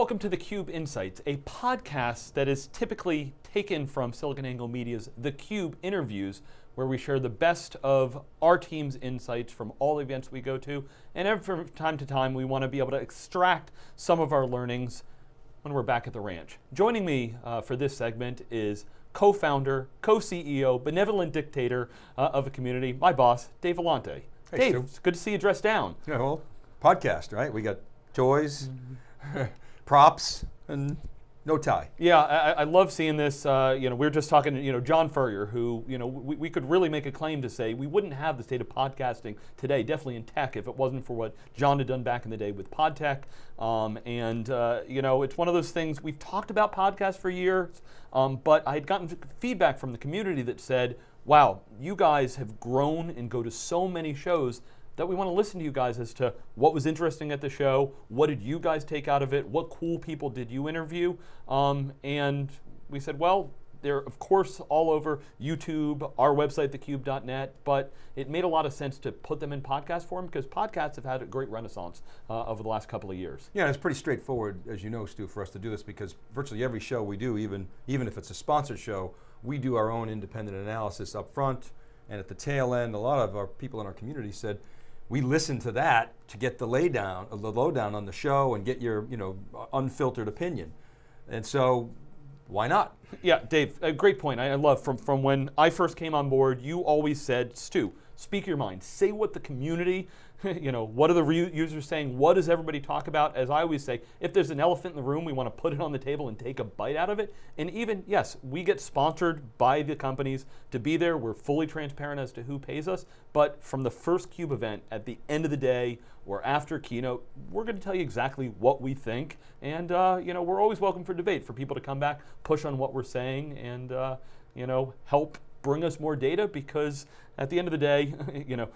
Welcome to theCUBE Insights, a podcast that is typically taken from SiliconANGLE Media's theCUBE interviews, where we share the best of our team's insights from all the events we go to, and from time to time we want to be able to extract some of our learnings when we're back at the ranch. Joining me uh, for this segment is co-founder, co-CEO, benevolent dictator uh, of a community, my boss, Dave Vellante. Hey, Dave, Stu. it's good to see you dressed down. Yeah, well, podcast, right? We got toys, props, and no tie. Yeah, I, I love seeing this. Uh, you know, we were just talking to you know John Furrier, who you know we, we could really make a claim to say we wouldn't have the state of podcasting today, definitely in tech, if it wasn't for what John had done back in the day with PodTech. Um, and uh, you know, it's one of those things we've talked about podcasts for years, um, but I had gotten feedback from the community that said, "Wow, you guys have grown and go to so many shows." That we want to listen to you guys as to what was interesting at the show, what did you guys take out of it, what cool people did you interview, um, and we said, well, they're of course all over YouTube, our website, thecube.net, but it made a lot of sense to put them in podcast form because podcasts have had a great renaissance uh, over the last couple of years. Yeah, it's pretty straightforward, as you know, Stu, for us to do this because virtually every show we do, even, even if it's a sponsored show, we do our own independent analysis up front, and at the tail end, a lot of our people in our community said, we listen to that to get the laydown, the lowdown on the show and get your, you know, unfiltered opinion. And so, why not? Yeah, Dave, a great point. I love from, from when I first came on board, you always said, Stu, speak your mind. Say what the community, you know, what are the users saying? What does everybody talk about? As I always say, if there's an elephant in the room, we want to put it on the table and take a bite out of it. And even, yes, we get sponsored by the companies to be there. We're fully transparent as to who pays us. But from the first CUBE event, at the end of the day, or after keynote, we're going to tell you exactly what we think. And, uh, you know, we're always welcome for debate, for people to come back, push on what we're saying, and, uh, you know, help bring us more data because at the end of the day, you know,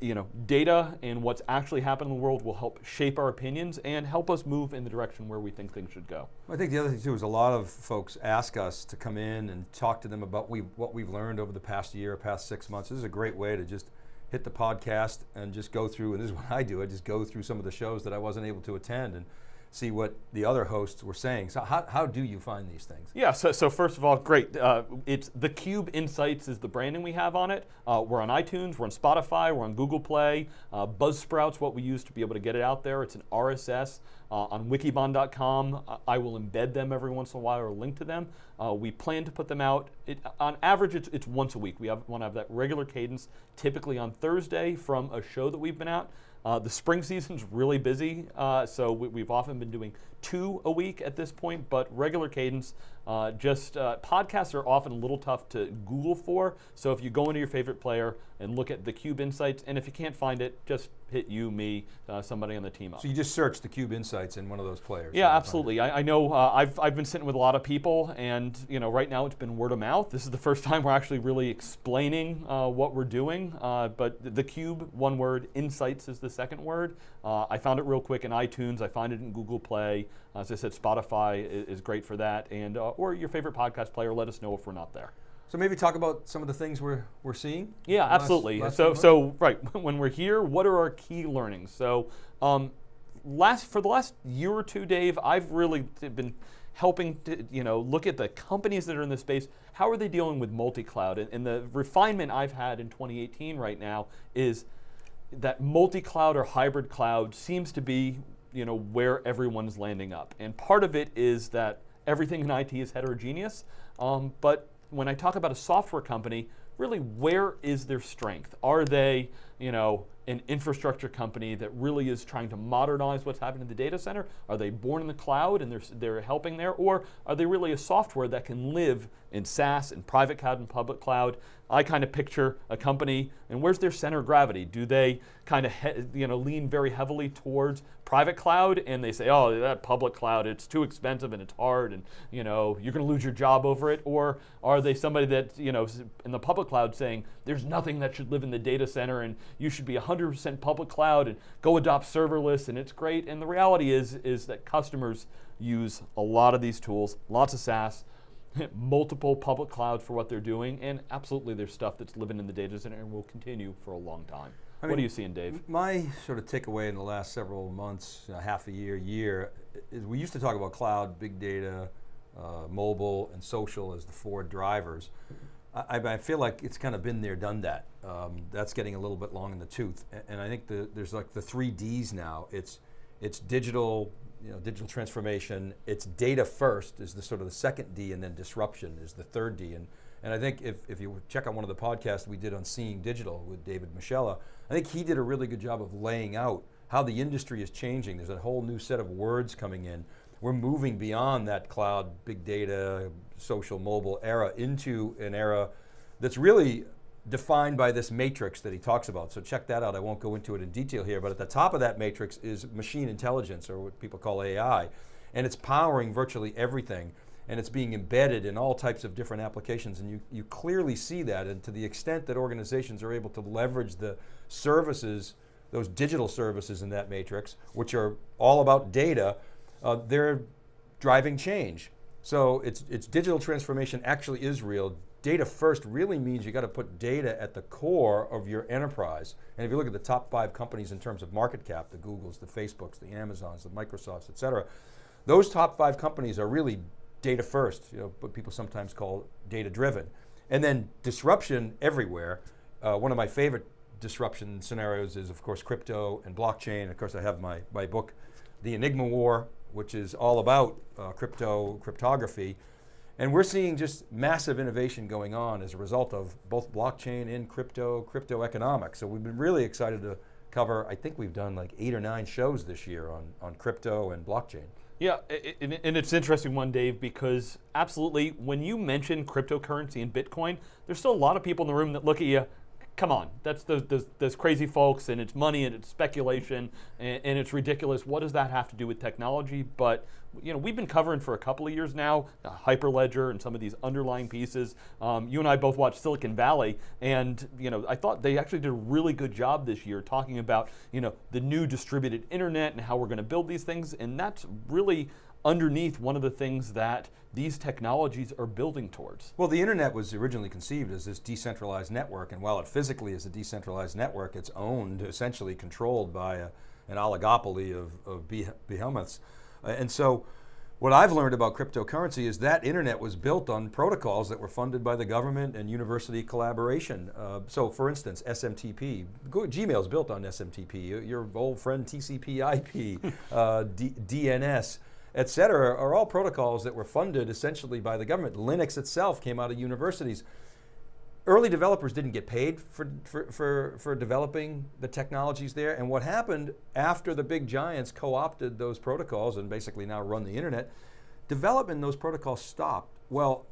you know, data and what's actually happening in the world will help shape our opinions and help us move in the direction where we think things should go. I think the other thing too is a lot of folks ask us to come in and talk to them about we, what we've learned over the past year, past six months. This is a great way to just hit the podcast and just go through, and this is what I do, I just go through some of the shows that I wasn't able to attend and see what the other hosts were saying. So how, how do you find these things? Yeah, so, so first of all, great. Uh, it's the Cube Insights is the branding we have on it. Uh, we're on iTunes, we're on Spotify, we're on Google Play. Uh, Buzzsprout's what we use to be able to get it out there. It's an RSS. Uh, on wikibon.com, I will embed them every once in a while or link to them. Uh, we plan to put them out, it, on average it's, it's once a week. We have, want to have that regular cadence, typically on Thursday from a show that we've been out. Uh, the spring season's really busy, uh, so we, have often been doing two a week at this point, but regular cadence. Uh, just uh, podcasts are often a little tough to Google for, so if you go into your favorite player and look at the Cube Insights, and if you can't find it, just hit you, me, uh, somebody on the team up. So you just search the Cube Insights in one of those players. Yeah, absolutely. I, I, know uh, I've, I've been sitting with a lot of people, and you know, right now it's been word of mouth. This is the first time we're actually really explaining what we're doing, but the Cube, one word, Insights is the second word. I found it real quick in iTunes. I find it in Google Play. As I said, Spotify is, is great for that, and uh, or your favorite podcast player. Let us know if we're not there. So maybe talk about some of the things we're, we're seeing? Yeah, absolutely. Last, last so, so right, when we're here, what are our key learnings? So um, last for the last year or two, Dave, I've really been helping to you know look at the companies that are in this space. How are they dealing with multi-cloud? And, and the refinement I've had in 2018 right now is that multi-cloud or hybrid cloud seems to be you know, where everyone's landing up. And part of it is that everything in IT is heterogeneous, um, but when I talk about a software company, really where is their strength? Are they, you know, an infrastructure company that really is trying to modernize what's happening in the data center? Are they born in the cloud and they're, they're helping there? Or are they really a software that can live in SaaS and private cloud and public cloud? I kind of picture a company, and where's their center of gravity? Do they kind of you know lean very heavily towards private cloud, and they say, oh, that public cloud, it's too expensive and it's hard, and you know you're going to lose your job over it? Or are they somebody that you know in the public cloud saying there's nothing that should live in the data center, and you should be 100% public cloud and go adopt serverless, and it's great. And the reality is is that customers use a lot of these tools, lots of SaaS multiple public clouds for what they're doing, and absolutely there's stuff that's living in the data center and will continue for a long time. what mean, are you seeing, Dave? My sort of takeaway in the last several months, uh, half a year, year, is we used to talk about cloud, big data, uh, mobile, and social as the four drivers. I, I, feel like it's kind of been there, done that. Um, that's getting a little bit long in the tooth, and, and I think the, there's like the three Ds now. It's it's digital, you know, digital transformation. It's data first is the sort of the second D, and then disruption is the third D. And and I think if, if you check out one of the podcasts we did on Seeing Digital with David Moschella, I think he did a really good job of laying out how the industry is changing. There's a whole new set of words coming in. We're moving beyond that cloud, big data, social, mobile era into an era that's really defined by this matrix that he talks about. So check that out. I won't go into it in detail here, but at the top of that matrix is machine intelligence, or what people call AI. And it's powering virtually everything. And it's being embedded in all types of different applications. And you, you clearly see that. And to the extent that organizations are able to leverage the services, those digital services in that matrix, which are all about data, uh, they're driving change. So it's, it's digital transformation actually is real. Data first really means you got to put data at the core of your enterprise. And if you look at the top five companies in terms of market cap, the Googles, the Facebooks, the Amazons, the Microsofts, et cetera, those top five companies are really data first, you know, what people sometimes call data driven. And then disruption everywhere. Uh, one of my favorite disruption scenarios is of course crypto and blockchain. Of course I have my, my book, The Enigma War, which is all about uh, crypto, cryptography. And we're seeing just massive innovation going on as a result of both blockchain and crypto, crypto economics. So we've been really excited to cover, I think we've done like eight or nine shows this year on, on crypto and blockchain. Yeah, and it's interesting one, Dave, because absolutely, when you mention cryptocurrency and Bitcoin, there's still a lot of people in the room that look at you come on, that's those, those, those, crazy folks and it's money and it's speculation and, and, it's ridiculous. What does that have to do with technology? But you know, we've been covering for a couple of years now, uh, Hyperledger and some of these underlying pieces. Um, you and I both watched Silicon Valley and you know, I thought they actually did a really good job this year talking about you know, the new distributed internet and how we're going to build these things and that's really underneath one of the things that these technologies are building towards. Well, the internet was originally conceived as this decentralized network, and while it physically is a decentralized network, it's owned, essentially controlled by a, an oligopoly of, of behemoths. Uh, and so, what I've learned about cryptocurrency is that internet was built on protocols that were funded by the government and university collaboration. Uh, so for instance, SMTP, Gmail is built on SMTP, your old friend TCP IP, uh, DNS, et cetera, are all protocols that were funded essentially by the government. Linux itself came out of universities. Early developers didn't get paid for, for, for, for developing the technologies there, and what happened after the big giants co-opted those protocols and basically now run the internet, development in those protocols stopped. Well,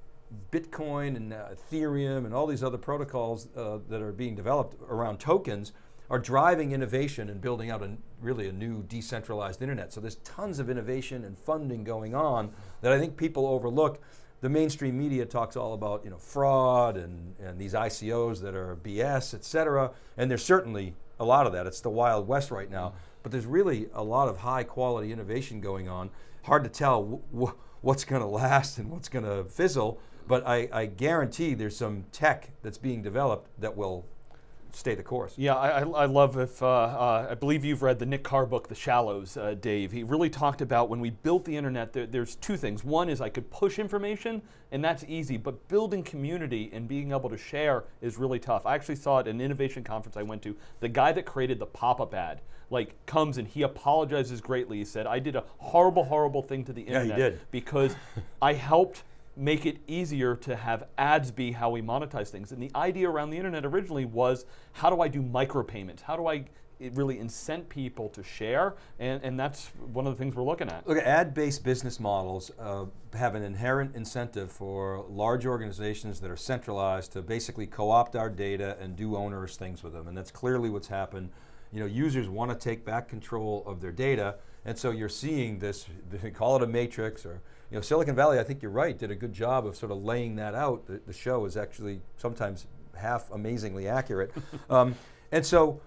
Bitcoin and uh, Ethereum and all these other protocols uh, that are being developed around tokens are driving innovation and building out a, really a new decentralized internet. So there's tons of innovation and funding going on that I think people overlook. The mainstream media talks all about you know, fraud and, and these ICOs that are BS, et cetera, and there's certainly a lot of that. It's the Wild West right now, mm-hmm. but there's really a lot of high quality innovation going on. Hard to tell what's going to last and what's going to fizzle, but I, I guarantee there's some tech that's being developed that will stay the course. Yeah, I, I love if, uh, uh, I believe you've read the Nick Carr book, The Shallows, uh, Dave. He really talked about when we built the internet, there, there's two things. One is I could push information, and that's easy, but building community and being able to share is really tough. I actually saw it at an innovation conference I went to. The guy that created the pop-up ad, like comes and he apologizes greatly. He said, I did a horrible, horrible thing to the internet yeah, because I helped make it easier to have ads be how we monetize things. And the idea around the internet originally was, how do I do micropayments? How do I really incent people to share? And, and that's one of the things we're looking at. Look, ad-based business models uh, have an inherent incentive for large organizations that are centralized to basically co-opt our data and do onerous things with them. And that's clearly what's happened. You know, users want to take back control of their data, and so you're seeing this, call it a matrix or you know, Silicon Valley, I think you're right, did a good job of sort of laying that out. The, the show is actually sometimes half amazingly accurate. um, and so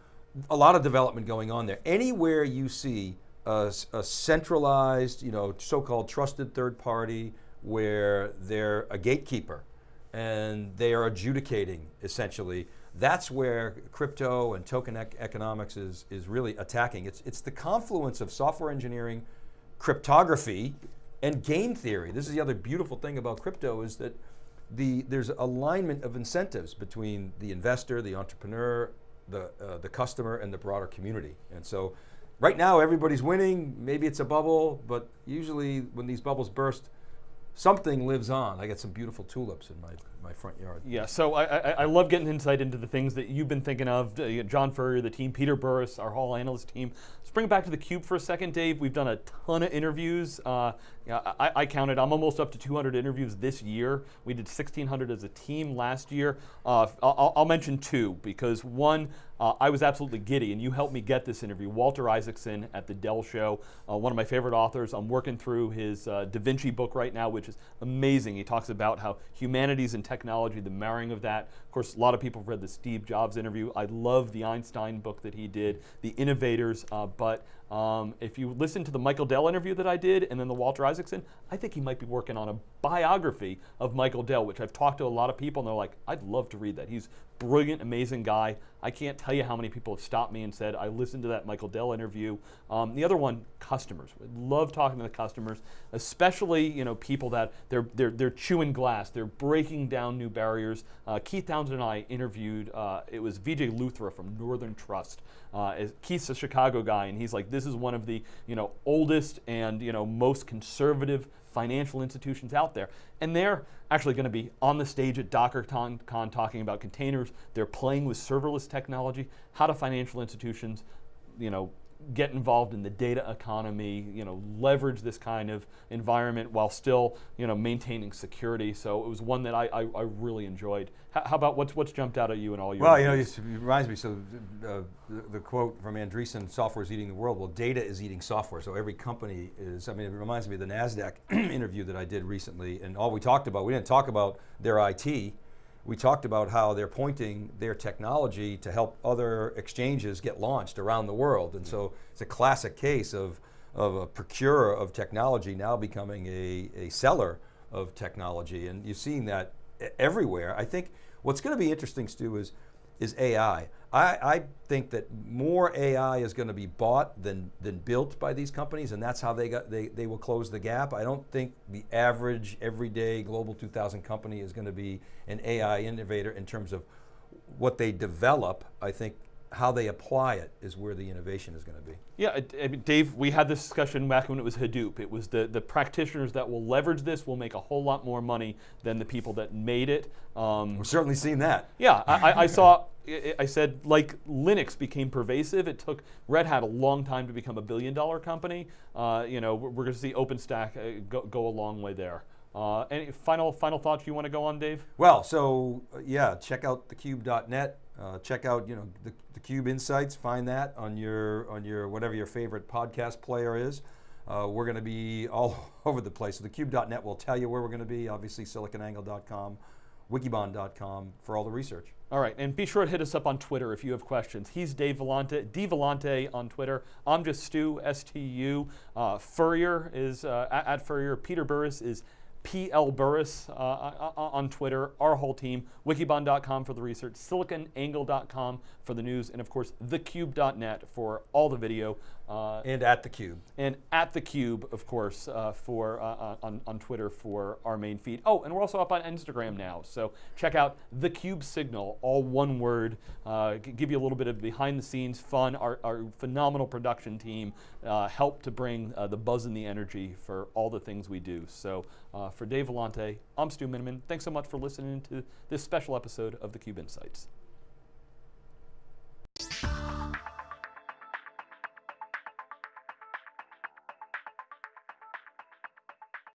a lot of development going on there. Anywhere you see a, a centralized, you know, so-called trusted third party where they're a gatekeeper and they are adjudicating essentially that's where crypto and token ec economics is, is really attacking. It's, it's the confluence of software engineering, cryptography, and game theory. This is the other beautiful thing about crypto is that the, there's alignment of incentives between the investor, the entrepreneur, the, uh, the customer, and the broader community. And so right now everybody's winning, maybe it's a bubble, but usually when these bubbles burst, something lives on. I got some beautiful tulips in my, my front yard. Yeah, so I, I, I love getting insight into the things that you've been thinking of. Uh, John Furrier, the team, Peter Burris, our Hall analyst team. Let's bring it back to the Cube for a second, Dave. We've done a ton of interviews. Uh, yeah, I, I, counted, I'm almost up to 200 interviews this year. We did 1,600 as a team last year. Uh, I'll, I'll, mention two because one, uh, I was absolutely giddy, and you helped me get this interview. Walter Isaacson at the Dell Show, uh, one of my favorite authors. I'm working through his uh, Da Vinci book right now, which is amazing. He talks about how humanities and technology, the marrying of that. Of course, a lot of people have read the Steve Jobs interview. I love the Einstein book that he did, The Innovators, uh, but um, if you listen to the Michael Dell interview that I did and then the Walter Isaacson, I think he might be working on a biography of Michael Dell, which I've talked to a lot of people and they're like, I'd love to read that. He's brilliant, amazing guy. I can't tell you how many people have stopped me and said, I listened to that Michael Dell interview. Um, the other one, customers. We love talking to the customers, especially you know people that they're, they're, they're chewing glass, they're breaking down new barriers. Uh, Keith Townsend and I interviewed, uh, it was Vijay Luthra from Northern Trust. Uh, Keith's a Chicago guy, and he's like, this is one of the you know oldest and you know most conservative financial institutions out there. And they're actually going to be on the stage at DockerCon talking about containers. They're playing with serverless technology. How do financial institutions, you know, get involved in the data economy, you know, leverage this kind of environment while still, you know, maintaining security. So it was one that I, I, I really enjoyed. H how about what's what's jumped out at you in all your? Well, you know, it reminds me. So uh, the, the, quote from Andreessen: "Software is eating the world." Well, data is eating software. So every company is. I mean, it reminds me of the Nasdaq interview that I did recently, and all we talked about. We didn't talk about their IT we talked about how they're pointing their technology to help other exchanges get launched around the world. And so it's a classic case of, of a procurer of technology now becoming a, a seller of technology. And you're seeing that everywhere. I think what's going to be interesting, Stu, is is AI. I, I, think that more AI is going to be bought than, than built by these companies, and that's how they, got, they, they will close the gap. I don't think the average, everyday Global 2000 company is going to be an AI innovator in terms of what they develop. I think how they apply it is where the innovation is going to be. Yeah, I mean, Dave, we had this discussion back when it was Hadoop. It was the, the practitioners that will leverage this will make a whole lot more money than the people that made it. Um, We've certainly seen that. Yeah, I, I saw, I said, like Linux became pervasive. It took Red Hat a long time to become a billion dollar company. Uh, you know, we're, we're going to see OpenStack uh, go, go a long way there. Uh, any final final thoughts you want to go on, Dave? Well, so uh, yeah, check out thecube.net. Uh, check out you know the, the Cube Insights. Find that on your on your whatever your favorite podcast player is. Uh, we're going to be all over the place. So thecube.net will tell you where we're going to be. Obviously, siliconangle.com, wikibon.com for all the research. All right, and be sure to hit us up on Twitter if you have questions. He's Dave Vellante, D Vellante on Twitter. I'm just Stu, S-T-U. Uh, Furrier is uh, at, Furrier. Peter Burris is PL Burris uh, uh, uh, on Twitter, our whole team, wikibon.com for the research, siliconangle.com for the news, and of course, thecube.net for all the video. Uh, and at the Cube. And at the Cube, of course, uh, for uh, uh, on, on Twitter for our main feed. Oh, and we're also up on Instagram now. So check out the Cube Signal, all one word. Uh, give you a little bit of behind the scenes fun. Our, our phenomenal production team uh, helped to bring the buzz and the energy for all the things we do. So for Dave Vellante, I'm Stu Miniman. Thanks so much for listening to this special episode of the Cube Insights.